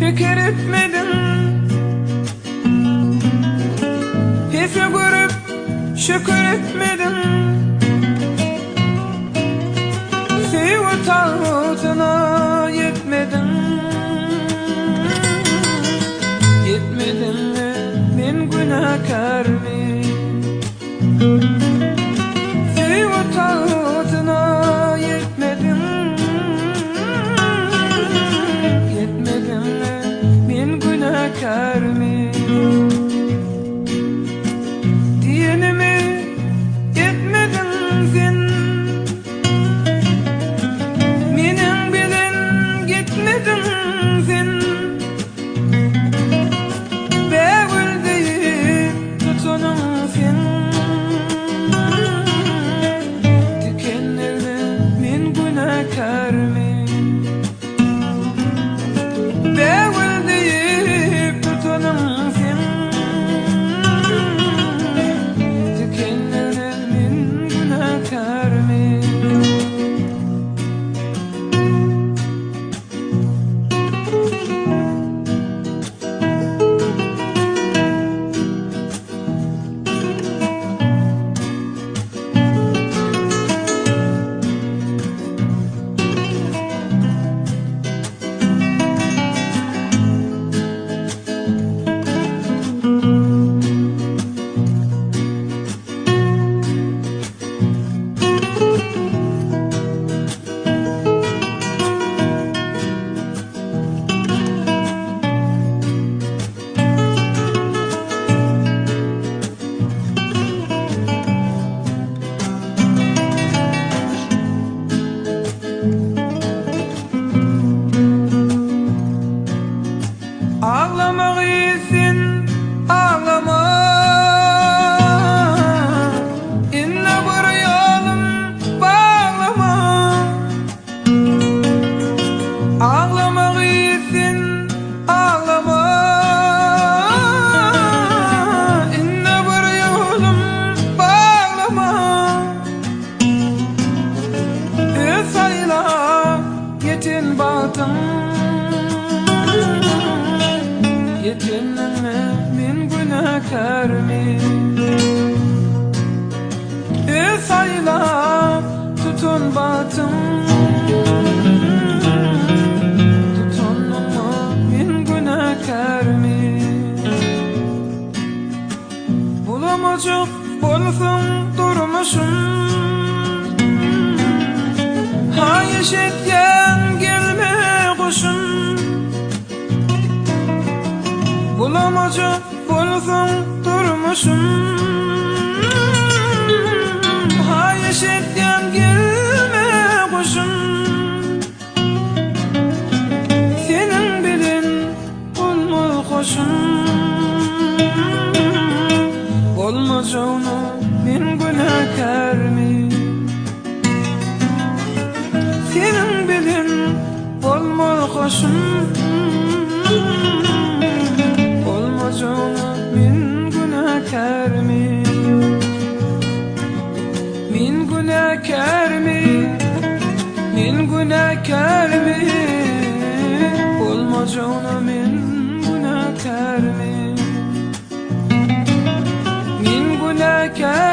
Fikir etmedim. Hife görüp şükür etmedim? Sivut altına yetmedim. Yetmedim mi? Ben günahkar mıyım ben günahkar yetin batım Yetinme min günahkar mı? Esayla tutun batım Tutun ama min günahkar mı? Bulamacak bolsun durmuşum Ha yeşetken Bulamacak bolsun durmuşum. Ha yeşetken gelme kuşum. Senin bilin olmul hoşum Olmacağını min günahkar mı? Senin bilin olmul hoşum كرم والمجعون من هنا كرم من هنا كرم